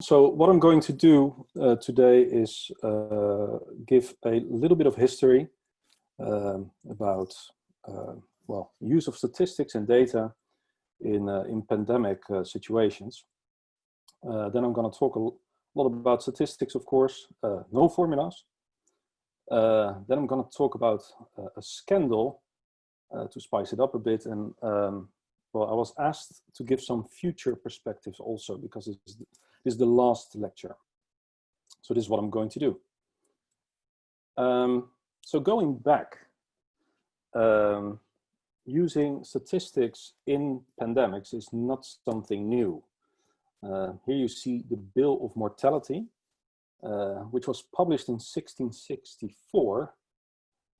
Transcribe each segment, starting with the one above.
so what I'm going to do uh, today is uh, give a little bit of history um, about, uh, well, use of statistics and data in, uh, in pandemic uh, situations. Uh, then I'm going to talk a lot about statistics, of course, no formulas. then I'm going to talk about a scandal to spice it up a bit. And um, well, I was asked to give some future perspectives also because it's this is the last lecture. So this is what I'm going to do. Um, so going back, um, using statistics in pandemics is not something new. Uh, here you see the Bill of Mortality, uh, which was published in 1664.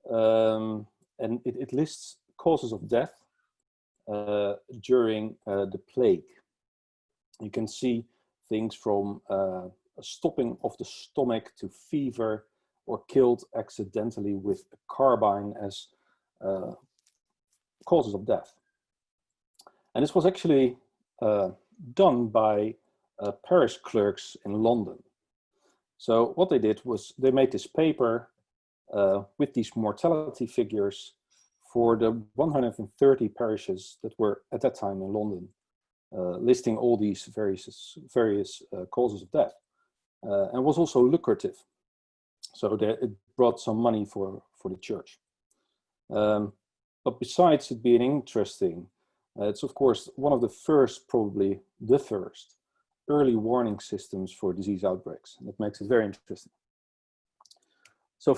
Um, and it, it, lists causes of death uh, during uh, the plague. You can see things from uh, stopping of the stomach to fever or killed accidentally with a carbine as uh, causes of death. And this was actually uh, done by uh, parish clerks in London. So what they did was they made this paper uh, with these mortality figures for the 130 parishes that were at that time in London. Uh, listing all these various, various uh, causes of death uh, and was also lucrative. So that it brought some money for, for the church. Um, but besides it being interesting, it's of course one of the first, probably the first, early warning systems for disease outbreaks. And that makes it very interesting. So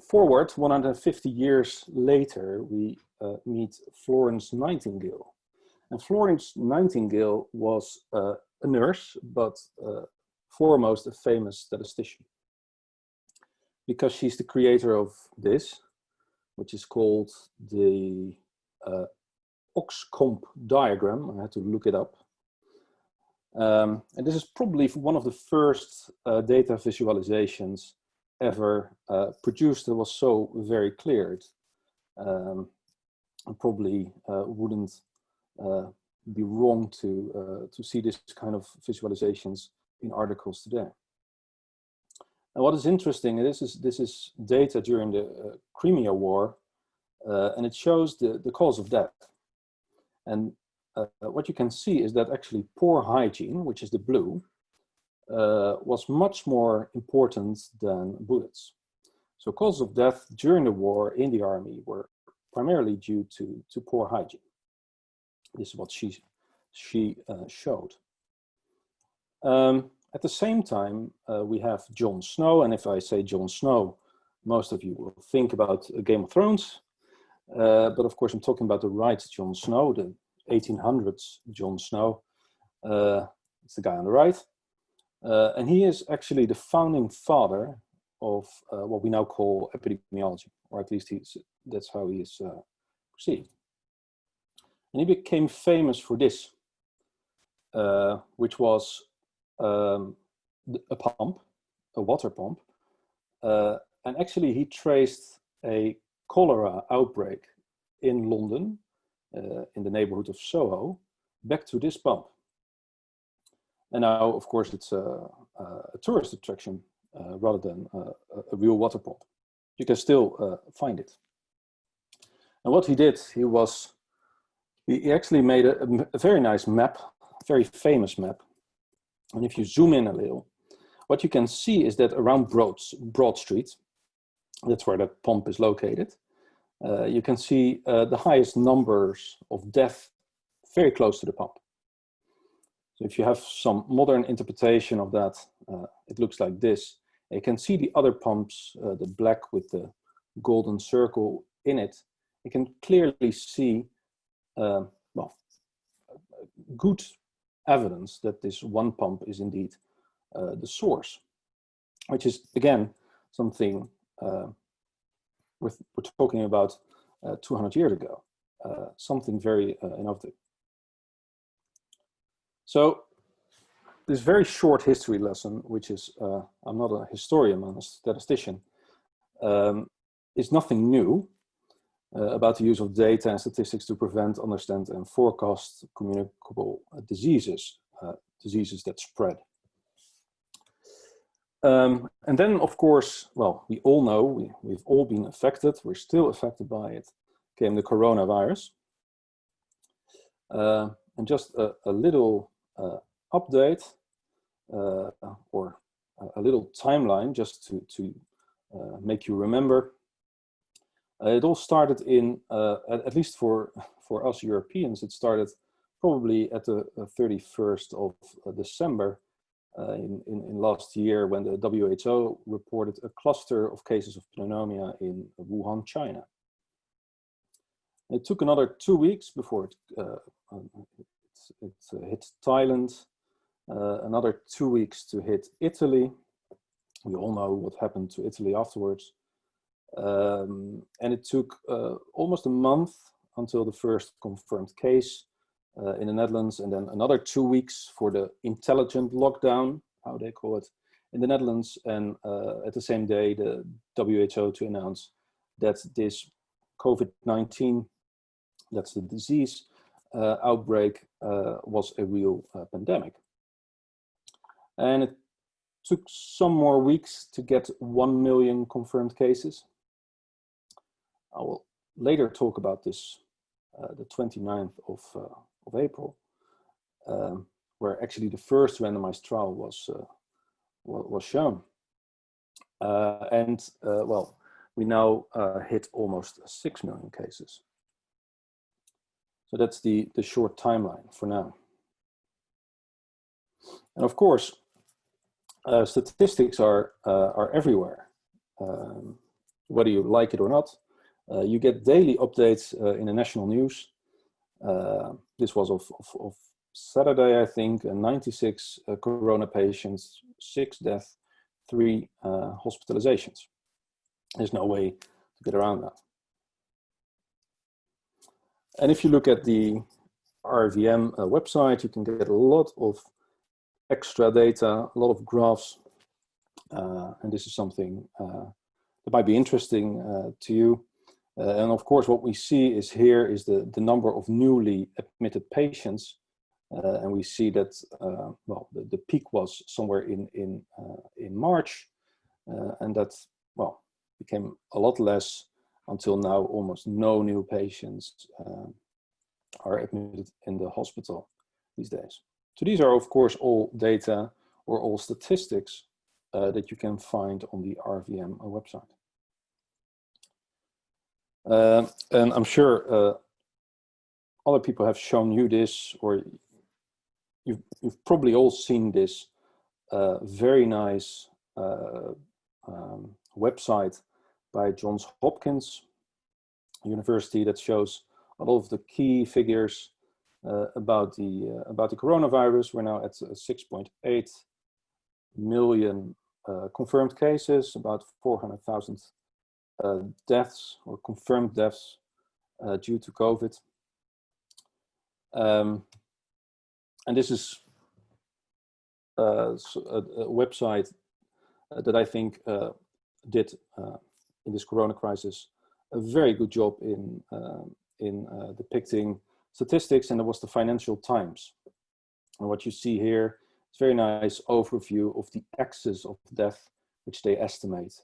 forward 150 years later, we uh, meet Florence Nightingale. And Florence Nightingale was uh, a nurse, but uh, foremost a famous statistician. Because she's the creator of this, which is called the uh, coxcomb diagram. I had to look it up. Um, and this is probably one of the first uh, data visualizations ever uh, produced that was so very clear. Um, probably uh, wouldn't be wrong to, uh, to see this kind of visualizations in articles today. And what is interesting, this is, this is data during the uh, Crimea War, and it shows the, the cause of death. And uh, what you can see is that actually poor hygiene, which is the blue, uh, was much more important than bullets. So causes of death during the war in the army were primarily due to, to poor hygiene. This is what she, she uh, showed. Um, at the same time, uh, we have Jon Snow, and if I say Jon Snow, most of you will think about Game of Thrones, uh, but of course I'm talking about the right John Snow, the 1800s John Snow. Uh, it's the guy on the right. Uh, and he is actually the founding father of uh, what we now call epidemiology, or at least he's, that's how he is perceived. And he became famous for this, uh, which was um, a pump, a water pump. Uh, and actually he traced a cholera outbreak in London, uh, in the neighborhood of Soho, back to this pump. And now, of course, it's a, a tourist attraction uh, rather than a, real water pump. You can still uh, find it. And what he did, he was he actually made a, a very nice map, very famous map. And if you zoom in a little, what you can see is that around Broad, Broad Street, that's where the pump is located, uh, you can see uh, the highest numbers of death very close to the pump. So if you have some modern interpretation of that, uh, it looks like this. You can see the other pumps, uh, the black with the golden circle in it. You can clearly see uh, well, good evidence that this one pump is indeed uh, the source, which is again something uh, we're, we're, talking about uh, 200 years ago, uh, something very uh, innovative. So this very short history lesson, which is, I'm not a historian, I'm a statistician, um, is nothing new uh, about the use of data and statistics to prevent, understand and forecast communicable uh, diseases, uh, diseases that spread. Um, and then, of course, well, we all know, we, we've all been affected, we're still affected by it, came the coronavirus. Uh, and just a, a little uh, update uh, or a little timeline just to, to uh, make you remember. Uh, it all started in, uh, at, at, least for, for us Europeans, it started probably at the 31st of December uh, in, in, in, last year when the WHO reported a cluster of cases of pneumonia in Wuhan, China. It took another two weeks before it, uh, um, it, it uh, hit Thailand, uh, another two weeks to hit Italy. We all know what happened to Italy afterwards. Um, and it took uh, almost a month until the first confirmed case uh, in the Netherlands, and then another two weeks for the intelligent lockdown, how they call it, in the Netherlands, and uh, at the same day, the WHO to announce that this COVID-19, that's the disease uh, outbreak, uh, was a real uh, pandemic. And it took some more weeks to get 1 million confirmed cases. I will later talk about this, uh, the 29th of of April, um, where actually the first randomized trial was uh, was shown. Uh, and uh, well, we now uh, hit almost 6 million cases. So that's the, the short timeline for now. And of course, uh, statistics are, uh, are everywhere. Um, whether you like it or not, you get daily updates in the national news uh, this was of, of, of, Saturday, I think, uh, 96 uh, corona patients, six deaths, three hospitalizations. There's no way to get around that. And if you look at the RIVM uh, website, you can get a lot of extra data, a lot of graphs. Uh, and this is something uh, that might be interesting to you. Uh, and of course, what we see is here is the, the number of newly admitted patients. Uh, and we see that, uh, well, the, the, peak was somewhere in, in, uh, in March. Uh, and that, well, became a lot less until now almost no new patients uh, are admitted in the hospital these days. So these are, of course, all data or all statistics that you can find on the RIVM website. Uh, and I'm sure uh, other people have shown you this, or you've, you've probably all seen this uh, very nice uh, um, website by Johns Hopkins University that shows a lot of the key figures uh, about the uh, about the coronavirus. We're now at 6.8 million confirmed cases, about 400,000 uh, deaths or confirmed deaths uh, due to COVID. Um, and this is uh, a, a, website that I think did in this corona crisis a very good job in in depicting statistics and it was the Financial Times. And what you see here is very nice overview of the excess of death, which they estimate.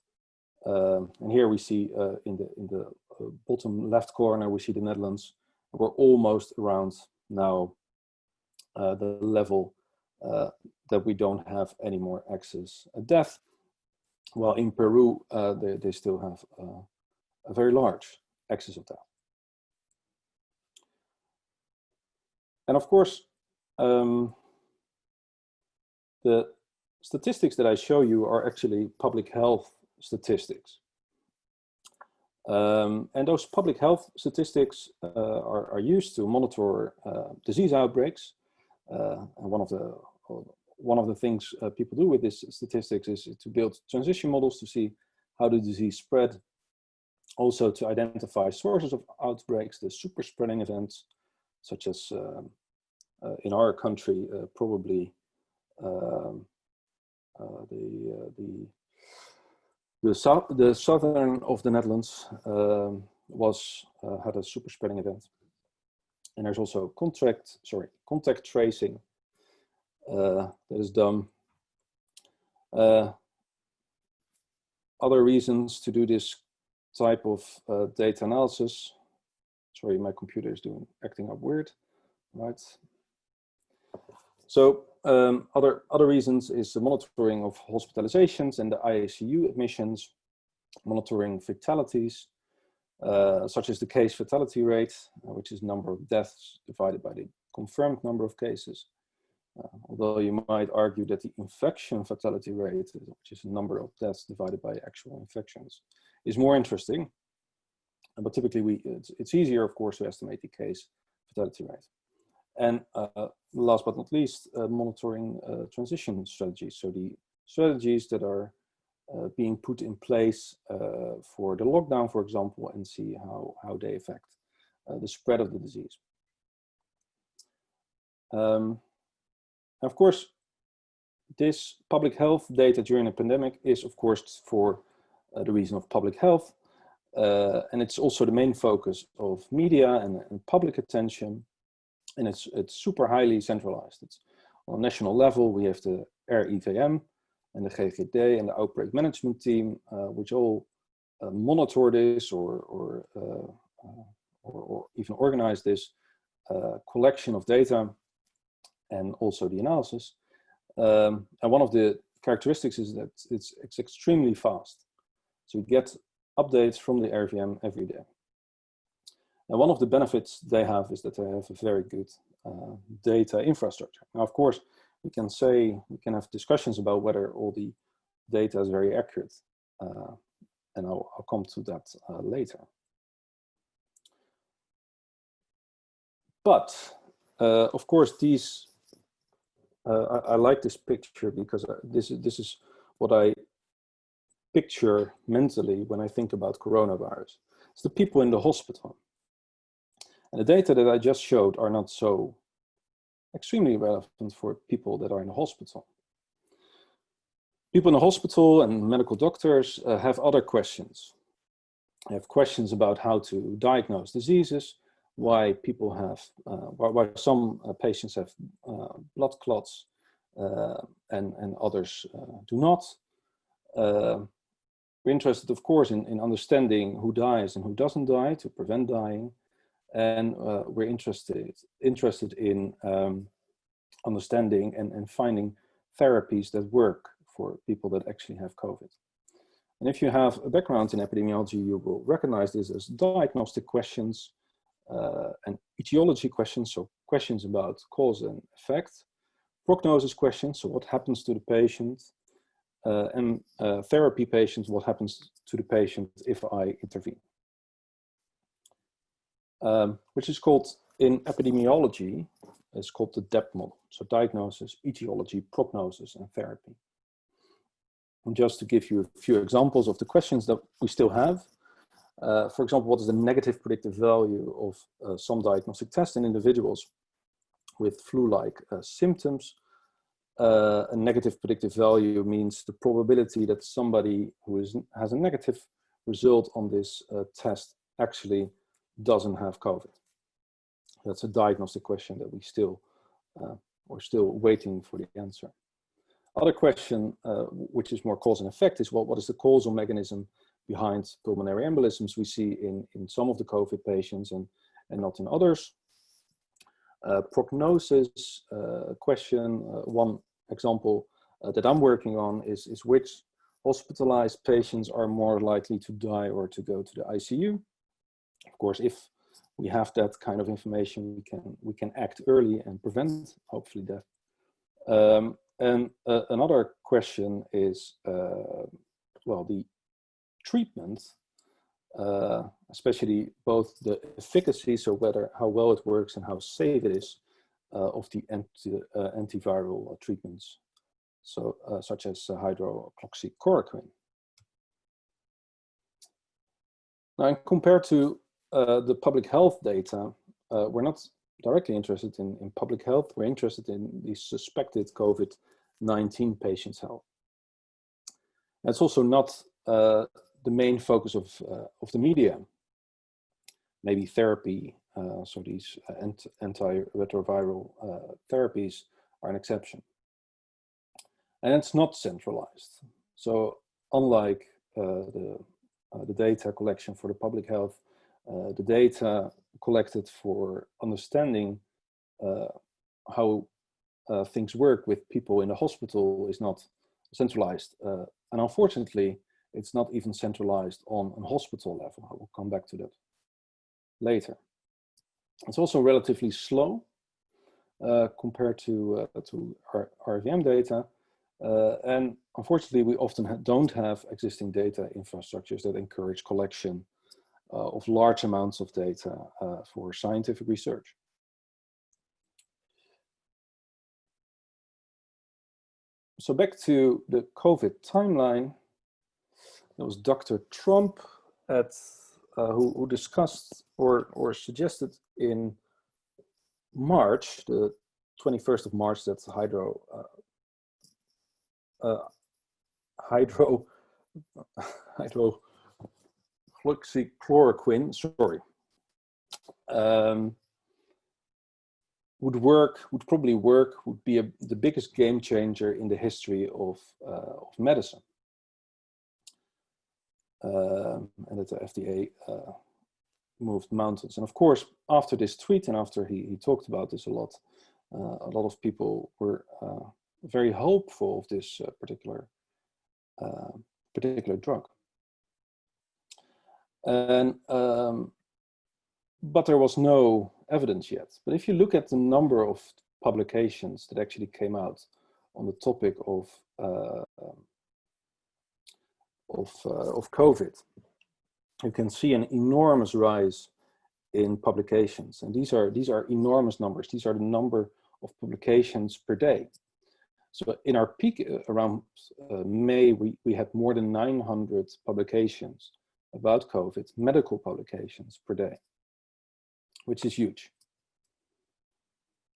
Um, and here we see uh, in the in the uh, bottom left corner we see the Netherlands. We're almost around now uh, the level uh, that we don't have any more excess death. While in Peru uh, they they still have uh, a very large excess of death. And of course, um, the statistics that I show you are actually public health statistics. Um, and those public health statistics uh, are, are, used to monitor uh, disease outbreaks. Uh, and one of the one of the things uh, people do with this statistics is to build transition models to see how the disease spread. Also to identify sources of outbreaks, the super spreading events, such as um, uh, in our country, uh, probably um, the the the, south, the southern of the Netherlands um, was uh, had a super spreading event. And there's also contract, sorry, contact tracing uh, that is done. Uh, other reasons to do this type of uh, data analysis. Sorry, my computer is doing acting up weird, right? So um, other other reasons is the monitoring of hospitalizations and the ICU admissions, monitoring fatalities, uh, such as the case fatality rate, uh, which is number of deaths divided by the confirmed number of cases. Uh, although you might argue that the infection fatality rate, which is the number of deaths divided by actual infections, is more interesting. But typically, we it's, it's easier, of course, to estimate the case fatality rate. And uh, last but not least, uh, monitoring uh, transition strategies. So the strategies that are being put in place for the lockdown, for example, and see how, how they affect the spread of the disease. Um, of course, this public health data during a pandemic is, of course, for uh, the reason of public health. Uh, and it's also the main focus of media and, and, public attention. And it's, it's super highly centralized. It's on a national level, we have the RIVM, and the GGD and the outbreak management team, uh, which all uh, monitor this or, or, uh, or, or, even organize this collection of data and also the analysis. Um, and one of the characteristics is that it's, it's extremely fast. So we get updates from the RIVM every day. And one of the benefits they have is that they have a very good uh, data infrastructure. Now, of course, we can say, we can have discussions about whether all the data is very accurate. Uh, and I'll, I'll, come to that uh, later. But, uh, of course, these, uh, I, I, like this picture because uh, this is, this is what I picture mentally when I think about coronavirus. It's the people in the hospital. And the data that I just showed are not so extremely relevant for people that are in the hospital. People in the hospital and medical doctors uh, have other questions. They have questions about how to diagnose diseases, why people have, uh, why, why, some uh, patients have uh, blood clots uh, and, and others uh, do not. we're interested, of course, in, in understanding who dies and who doesn't die to prevent dying and uh, we're interested interested in um, understanding and, and finding therapies that work for people that actually have COVID. And if you have a background in epidemiology, you will recognize this as diagnostic questions uh, and etiology questions, so questions about cause and effect, prognosis questions, so what happens to the patient, uh, and uh, therapy patients, what happens to the patient if I intervene um, which is called in epidemiology, it's called the DEP model. So diagnosis, etiology, prognosis, and therapy. And just to give you a few examples of the questions that we still have. Uh, for example, what is the negative predictive value of uh, some diagnostic tests in individuals with flu-like uh, symptoms? Uh, a negative predictive value means the probability that somebody who is, has a negative result on this uh, test actually doesn't have COVID? That's a diagnostic question that we still, uh, we're still waiting for the answer. Other question, uh, which is more cause and effect, is what, what is the causal mechanism behind pulmonary embolisms we see in, in some of the COVID patients and, and not in others. Uh, prognosis uh, question, uh, one example uh, that I'm working on is, is which hospitalized patients are more likely to die or to go to the ICU. Of course, if we have that kind of information, we can we can act early and prevent hopefully death. Um, and uh, another question is, uh, well, the treatment, uh, especially both the efficacy, so whether how well it works and how safe it is, uh, of the anti, uh, antiviral treatments, so uh, such as hydroxychloroquine. Now, compared to uh, the public health data, uh, we're not directly interested in, in public health. We're interested in the suspected COVID-19 patients' health. It's also not uh, the main focus of, uh, of the media. Maybe therapy, uh, so these antiretroviral therapies are an exception. And it's not centralized. So unlike the, the data collection for the public health, the data collected for understanding how things work with people in the hospital is not centralized. and unfortunately, it's not even centralized on a hospital level. I will come back to that later. It's also relatively slow uh, compared to, uh, to our RIVM data. Uh, and unfortunately, we often ha don't have existing data infrastructures that encourage collection uh, of large amounts of data uh, for scientific research. So back to the COVID timeline, there was Dr. Trump at, uh, who, who discussed or, or suggested in March, the 21st of March, that's hydro, uh, uh, hydro, hydro hydroxychloroquine, sorry, um, would work, would probably work, would be a, the biggest game changer in the history of, uh, of medicine. Um, and that the FDA uh, moved mountains. And of course, after this tweet and after he, he talked about this a lot, uh, a lot of people were uh, very hopeful of this uh, particular uh, particular drug. And um, but there was no evidence yet. But if you look at the number of publications that actually came out on the topic of uh, of uh, of COVID, you can see an enormous rise in publications. And these are, these are enormous numbers. These are the number of publications per day. So in our peak uh, around uh, May, we, we had more than 900 publications about COVID, medical publications per day, which is huge.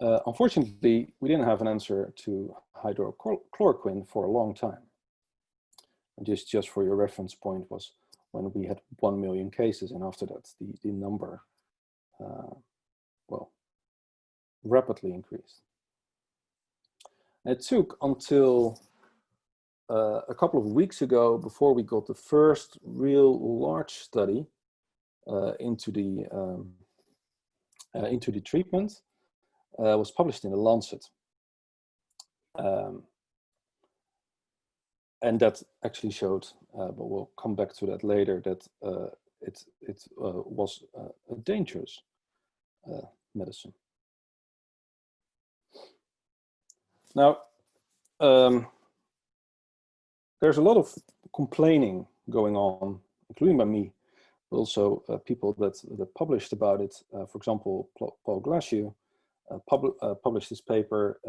Uh, unfortunately, we didn't have an answer to hydrochloroquine for a long time. And just, just for your reference point was when we had 1 million cases and after that the, the number, uh, well, rapidly increased. it took until uh, a couple of weeks ago before we got the first real large study uh, into the um, uh, into the treatment uh, was published in the Lancet. Um, and that actually showed, uh, but we'll come back to that later, that uh, it, it was a dangerous medicine. Now, um, there's a lot of complaining going on, including by me, but also uh, people that, that published about it. Uh, for example, Paul Glasziou pub published this paper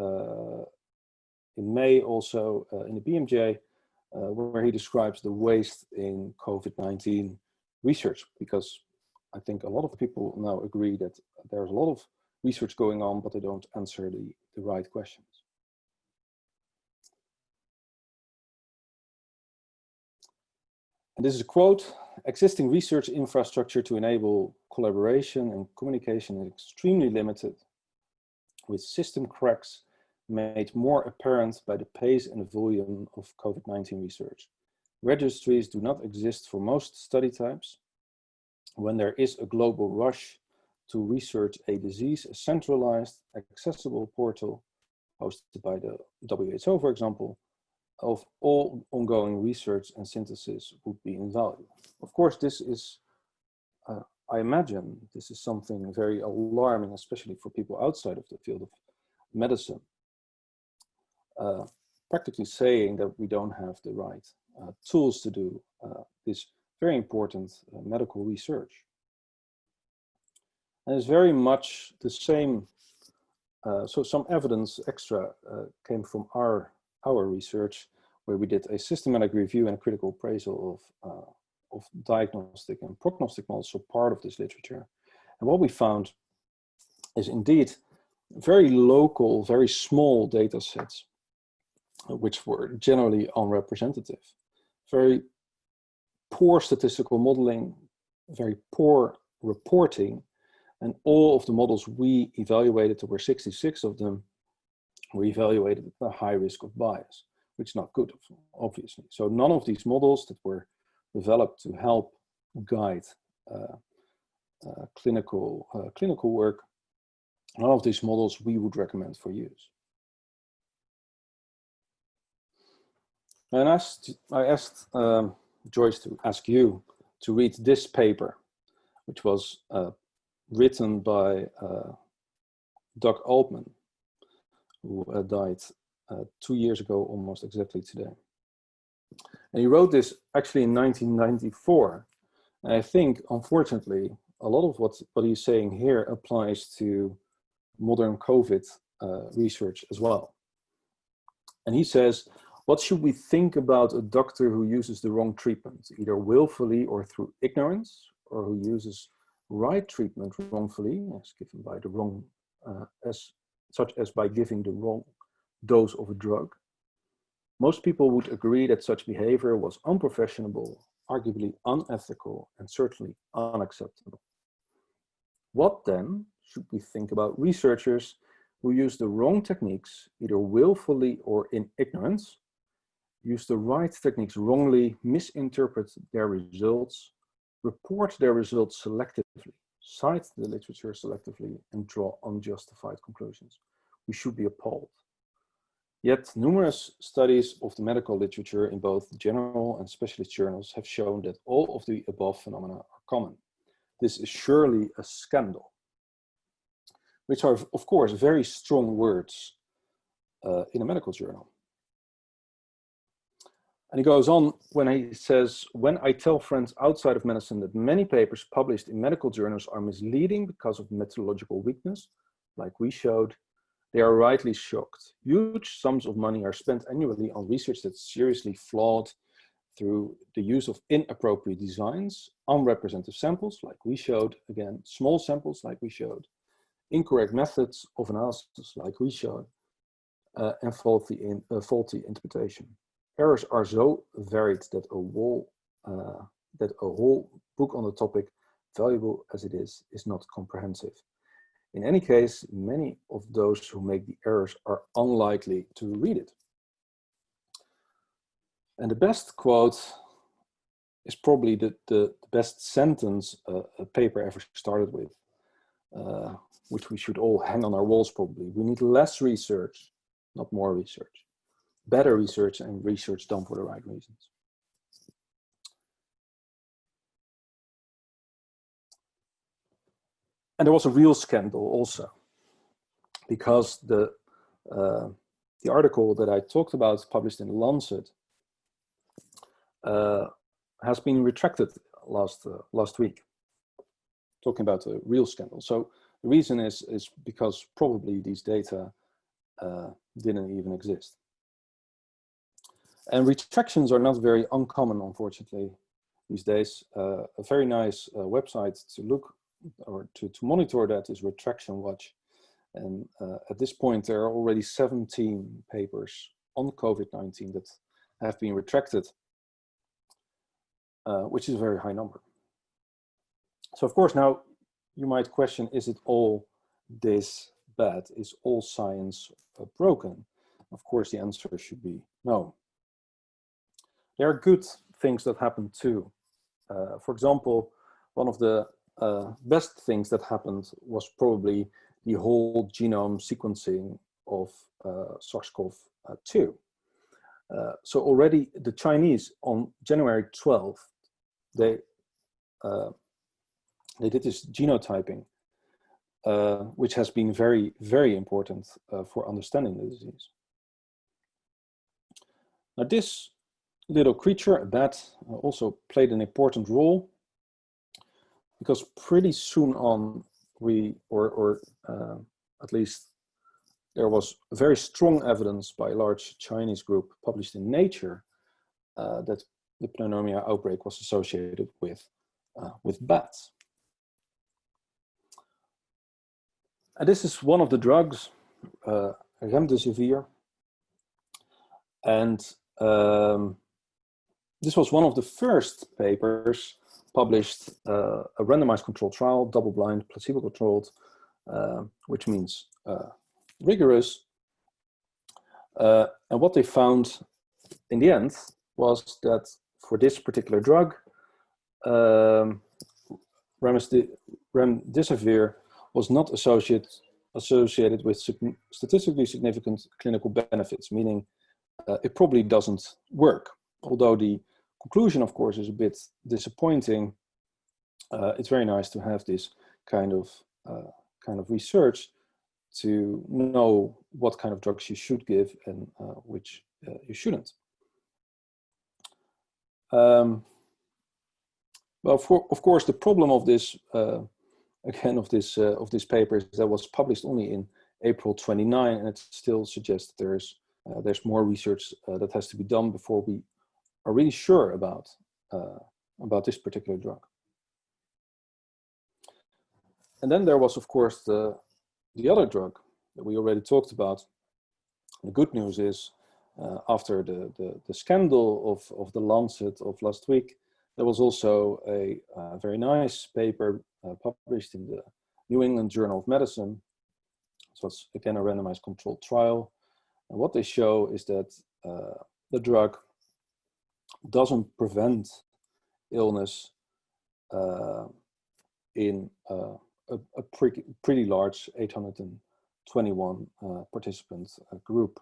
in May also in the BMJ, uh, where he describes the waste in COVID-19 research, because I think a lot of people now agree that there's a lot of research going on, but they don't answer the, the right questions. This is a quote, existing research infrastructure to enable collaboration and communication is extremely limited with system cracks made more apparent by the pace and volume of COVID-19 research. Registries do not exist for most study types. When there is a global rush to research a disease, a centralized, accessible portal hosted by the WHO, for example, of all ongoing research and synthesis would be invaluable. Of course, this is, uh, I imagine, this is something very alarming, especially for people outside of the field of medicine uh, practically saying that we don't have the right uh, tools to do uh, this very important uh, medical research. And it's very much the same, uh, so some evidence extra came from our, our research where we did a systematic review and critical appraisal of, uh, of diagnostic and prognostic models, so part of this literature. And what we found is indeed very local, very small data sets uh, which were generally unrepresentative. Very poor statistical modeling, very poor reporting, and all of the models we evaluated, there were 66 of them, were evaluated at a high risk of bias, which is not good, obviously. So none of these models that were developed to help guide uh, uh, clinical, uh, clinical work. None of these models we would recommend for use. And I asked, I asked um, Joyce to ask you to read this paper, which was uh, written by uh, Doug Altman, who uh, died uh, two years ago, almost exactly today. And he wrote this actually in 1994. And I think, unfortunately, a lot of what, what he's saying here applies to modern COVID uh, research as well. And he says, what should we think about a doctor who uses the wrong treatment, either willfully or through ignorance, or who uses right treatment wrongfully, as given by the wrong, uh, as such as by giving the wrong dose of a drug? Most people would agree that such behavior was unprofessional, arguably unethical, and certainly unacceptable. What then should we think about researchers who use the wrong techniques, either willfully or in ignorance, use the right techniques wrongly, misinterpret their results, report their results selectively, cite the literature selectively, and draw unjustified conclusions. We should be appalled. Yet numerous studies of the medical literature in both general and specialist journals have shown that all of the above phenomena are common. This is surely a scandal, which are of course very strong words uh, in a medical journal. And he goes on when he says, when I tell friends outside of medicine that many papers published in medical journals are misleading because of methodological weakness, like we showed, they are rightly shocked. Huge sums of money are spent annually on research that's seriously flawed through the use of inappropriate designs, unrepresentative samples, like we showed, again, small samples, like we showed, incorrect methods of analysis, like we showed, uh, and faulty, in, uh, faulty interpretation errors are so varied that a whole uh, that a whole book on the topic, valuable as it is, is not comprehensive. In any case, many of those who make the errors are unlikely to read it. And the best quote is probably the, the, best sentence a paper ever started with, uh, which we should all hang on our walls probably. We need less research, not more research better research and research done for the right reasons. And there was a real scandal also, because the uh, the article that I talked about, published in Lancet, uh, has been retracted last uh, last week. Talking about a real scandal. So the reason is is because probably these data uh, didn't even exist. And retractions are not very uncommon, unfortunately, these days. Uh, a very nice uh, website to look or to, to monitor that is Retraction Watch. And uh, at this point, there are already 17 papers on COVID-19 that have been retracted, uh, which is a very high number. So of course, now you might question, is it all this bad? Is all science uh, broken? Of course, the answer should be no. There are good things that happen too. Uh, for example, one of the uh, best things that happened was probably the whole genome sequencing of uh, SARS-CoV-2. Uh, so already the Chinese on January 12th, they uh, they did this genotyping, uh, which has been very, very important for understanding the disease. Now this little creature, a bat, uh, also played an important role because pretty soon on we, or, or uh, at least there was very strong evidence by a large Chinese group published in Nature uh, that the pneumonia outbreak was associated with, uh, with bats. And this is one of the drugs, uh, remdesivir. And um, this was one of the first papers published uh, a randomized controlled trial, double-blind, placebo-controlled, uh, which means uh, rigorous. Uh, and what they found in the end was that for this particular drug, um, remdesivir was not associated associated with statistically significant clinical benefits, meaning uh, it probably doesn't work. Although the conclusion, of course, is a bit disappointing. Uh, it's very nice to have this kind of uh, kind of research to know what kind of drugs you should give and uh, which uh, you shouldn't. Um, well, for, of course, the problem of this uh, again of this uh, of this paper is that was published only in April 29, and it still suggests there's there's more research that has to be done before we are really sure about uh, about this particular drug. And then there was, of course, the the other drug that we already talked about. The good news is, uh, after the, the, the scandal of of the Lancet of last week, there was also a, a very nice paper uh, published in the New England Journal of Medicine. So it's again a randomized controlled trial. And what they show is that uh, the drug doesn't prevent illness uh, in uh, a, a pretty, pretty large 821 uh, participant uh, group.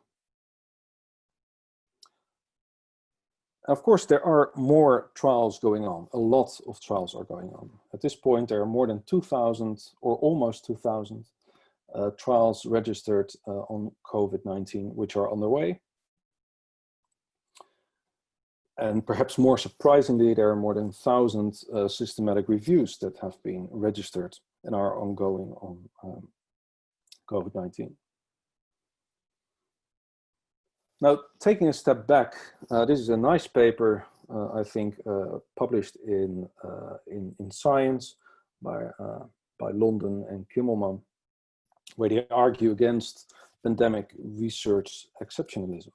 Of course, there are more trials going on. A lot of trials are going on. At this point, there are more than 2,000 or almost 2,000 uh, trials registered uh, on COVID-19, which are underway. And perhaps more surprisingly, there are more than 1,000 uh, systematic reviews that have been registered and are ongoing on um, COVID-19. Now, taking a step back, uh, this is a nice paper, uh, I think, uh, published in, uh, in, in Science by, uh, by London and Kimmelman, where they argue against pandemic research exceptionalism.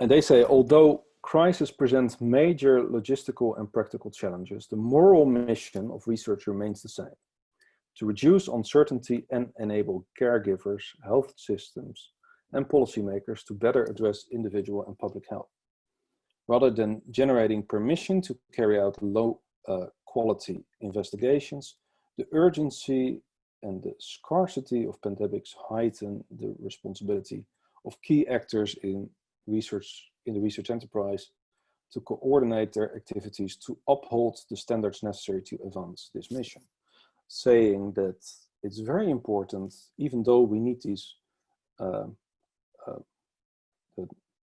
And they say, although crisis presents major logistical and practical challenges, the moral mission of research remains the same to reduce uncertainty and enable caregivers, health systems, and policymakers to better address individual and public health. Rather than generating permission to carry out low uh, quality investigations, the urgency and the scarcity of pandemics heighten the responsibility of key actors in research in the research enterprise to coordinate their activities to uphold the standards necessary to advance this mission saying that it's very important, even though we need these uh, uh,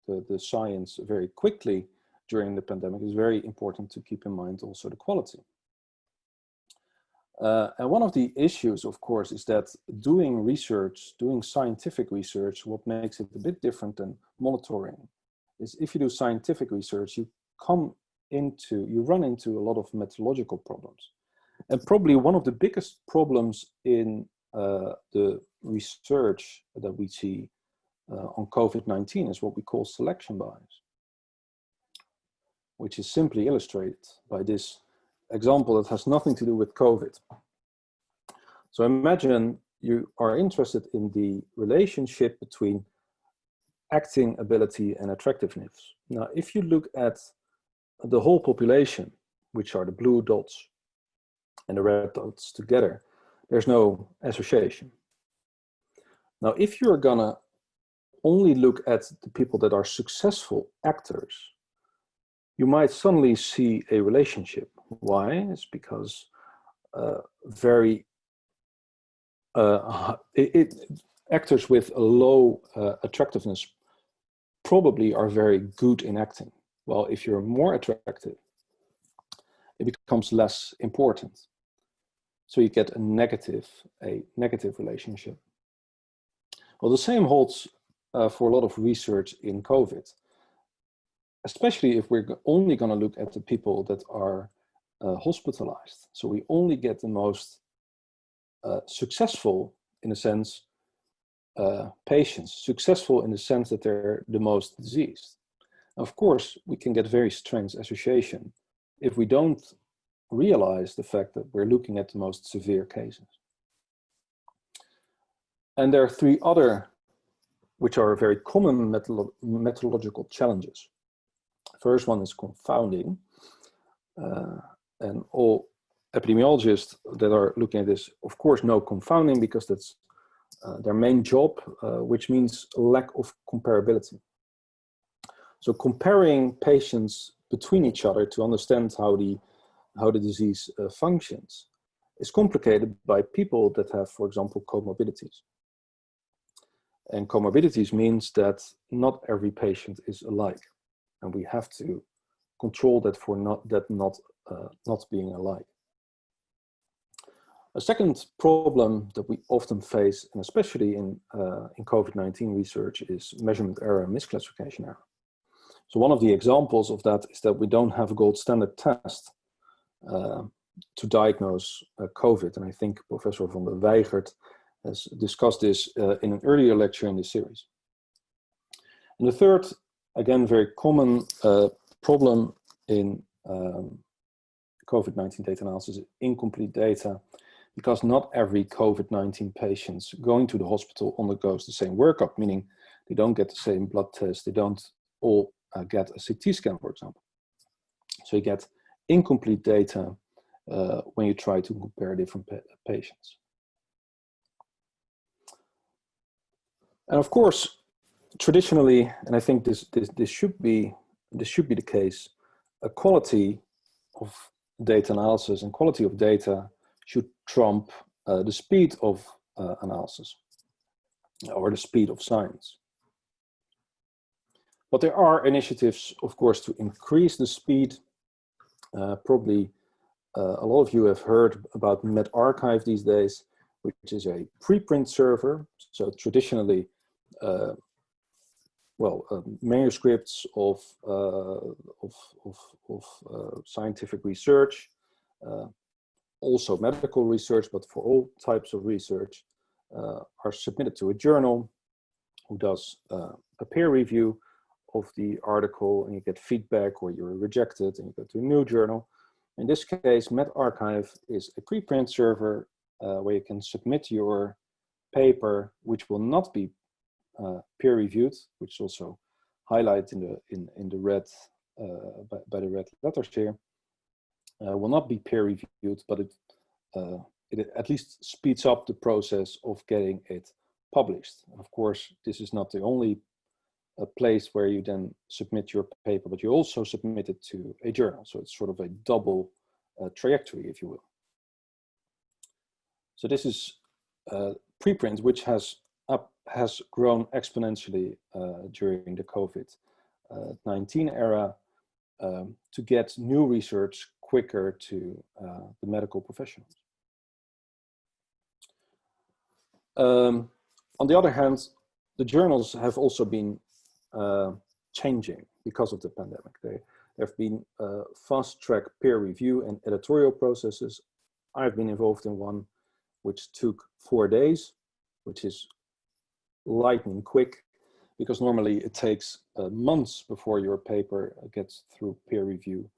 the, the, science very quickly during the pandemic, it's very important to keep in mind also the quality. Uh, and one of the issues, of course, is that doing research, doing scientific research, what makes it a bit different than monitoring is if you do scientific research, you come into, you run into a lot of methodological problems. And probably one of the biggest problems in uh, the research that we see uh, on COVID-19 is what we call selection bias, which is simply illustrated by this example that has nothing to do with COVID. So imagine you are interested in the relationship between acting ability and attractiveness. Now, if you look at the whole population, which are the blue dots, and the red dots together, there's no association. Now, if you're gonna only look at the people that are successful actors, you might suddenly see a relationship. Why? It's because uh, very uh, it, it, actors with a low uh, attractiveness probably are very good in acting. Well, if you're more attractive, it becomes less important. So you get a negative, a negative relationship. Well, the same holds uh, for a lot of research in COVID, especially if we're only going to look at the people that are uh, hospitalized. So we only get the most uh, successful, in a sense, uh, patients, successful in the sense that they're the most diseased. Of course, we can get very strange association if we don't realize the fact that we're looking at the most severe cases. And there are three other which are very common methodological challenges. First one is confounding. Uh, and all epidemiologists that are looking at this, of course, know confounding because that's uh, their main job, uh, which means lack of comparability. So comparing patients between each other to understand how the, how the disease uh, functions is complicated by people that have, for example, comorbidities. And comorbidities means that not every patient is alike. And we have to control that for not, that not, uh, not being alike. A second problem that we often face, and especially in, uh, in COVID-19 research, is measurement error and misclassification error. So one of the examples of that is that we don't have a gold standard test uh, to diagnose uh, COVID. And I think Professor van der Weigert has discussed this uh, in an earlier lecture in this series. And the third, again, very common uh, problem in um, COVID-19 data analysis is incomplete data because not every COVID-19 patient going to the hospital undergoes the same workup, meaning they don't get the same blood test, they don't all uh, get a CT scan, for example. So you get incomplete data uh, when you try to compare different pa patients. And of course, traditionally, and I think this, this, this, should be, this should be the case, a quality of data analysis and quality of data should trump uh, the speed of uh, analysis or the speed of science. But there are initiatives, of course, to increase the speed. Uh, probably uh, a lot of you have heard about medRxiv these days, which is a preprint server. So traditionally, uh, well, uh, manuscripts of, uh, of, of, of uh, scientific research, also medical research, but for all types of research, are submitted to a journal who does a peer review of the article and you get feedback or you're rejected and you go to a new journal. In this case, medRxiv is a preprint server uh, where you can submit your paper, which will not be uh, peer reviewed, which is also highlighted in the in in the red uh, by, by, the red letters here, uh, will not be peer reviewed, but it uh, it at least speeds up the process of getting it published. Of course, this is not the only a place where you then submit your paper, but you also submit it to a journal. So it's sort of a double uh, trajectory, if you will. So this is uh, preprint, which has up has grown exponentially uh, during the COVID-19 uh, era um, to get new research quicker to uh, the medical professionals. Um, on the other hand, the journals have also been uh, changing because of the pandemic. There have been uh, fast track peer review and editorial processes. I've been involved in one which took four days, which is lightning quick because normally it takes uh, months before your paper gets through peer review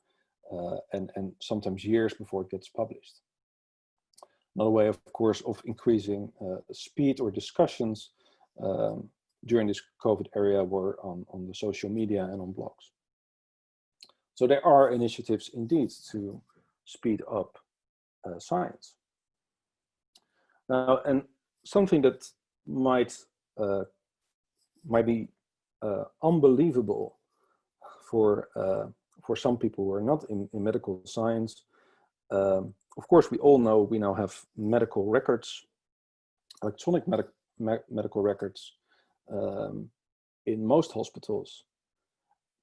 uh, and, and sometimes years before it gets published. Another way, of course, of increasing uh, speed or discussions um, during this COVID area were on, on the social media and on blogs. So there are initiatives indeed to speed up uh, science. Now, and something that might uh, might be uh, unbelievable for uh, for some people who are not in, in medical science. Um, of course, we all know we now have medical records, electronic medic me medical records um, in most hospitals.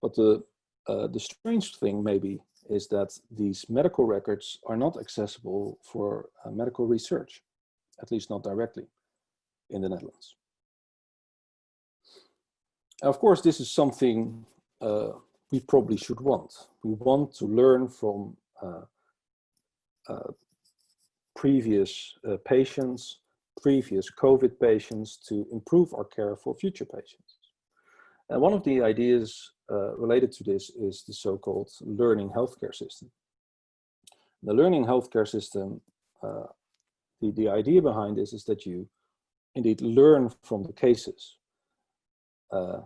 But the, uh, the strange thing maybe is that these medical records are not accessible for uh, medical research, at least not directly in the Netherlands. Of course, this is something uh, we probably should want. We want to learn from uh, uh, previous uh, patients previous COVID patients to improve our care for future patients. And one of the ideas uh, related to this is the so-called learning healthcare system. The learning healthcare system, uh, the, the idea behind this is that you indeed learn from the cases. Uh,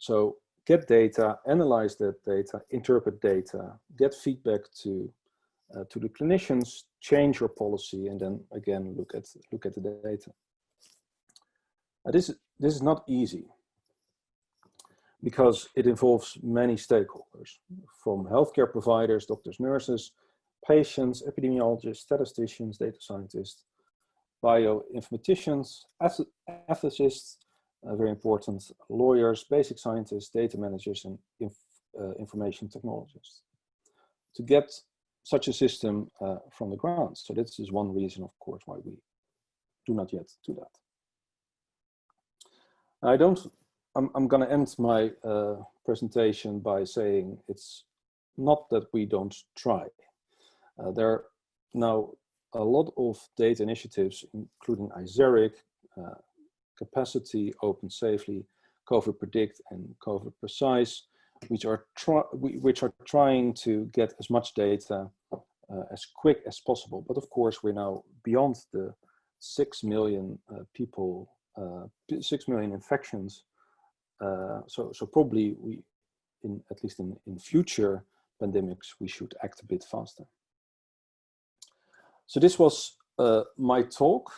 so get data, analyze that data, interpret data, get feedback to uh, to the clinicians, change your policy, and then again look at look at the data. Now this this is not easy because it involves many stakeholders, from healthcare providers, doctors, nurses, patients, epidemiologists, statisticians, data scientists, bioinformaticians, ethicists, uh, very important, lawyers, basic scientists, data managers, and inf uh, information technologists to get such a system uh, from the ground. So this is one reason, of course, why we do not yet do that. I don't, I'm, I'm going to end my uh, presentation by saying it's not that we don't try. Uh, there are now a lot of data initiatives, including ISARIC, uh, Capacity, Open Safely, COVID Predict, and COVID Precise, which are, which are trying to get as much data uh, as quick as possible. But of course, we're now beyond the 6 million uh, people, uh, 6 million infections. Uh, so, so probably we, in at least in, in future pandemics, we should act a bit faster. So this was uh, my talk.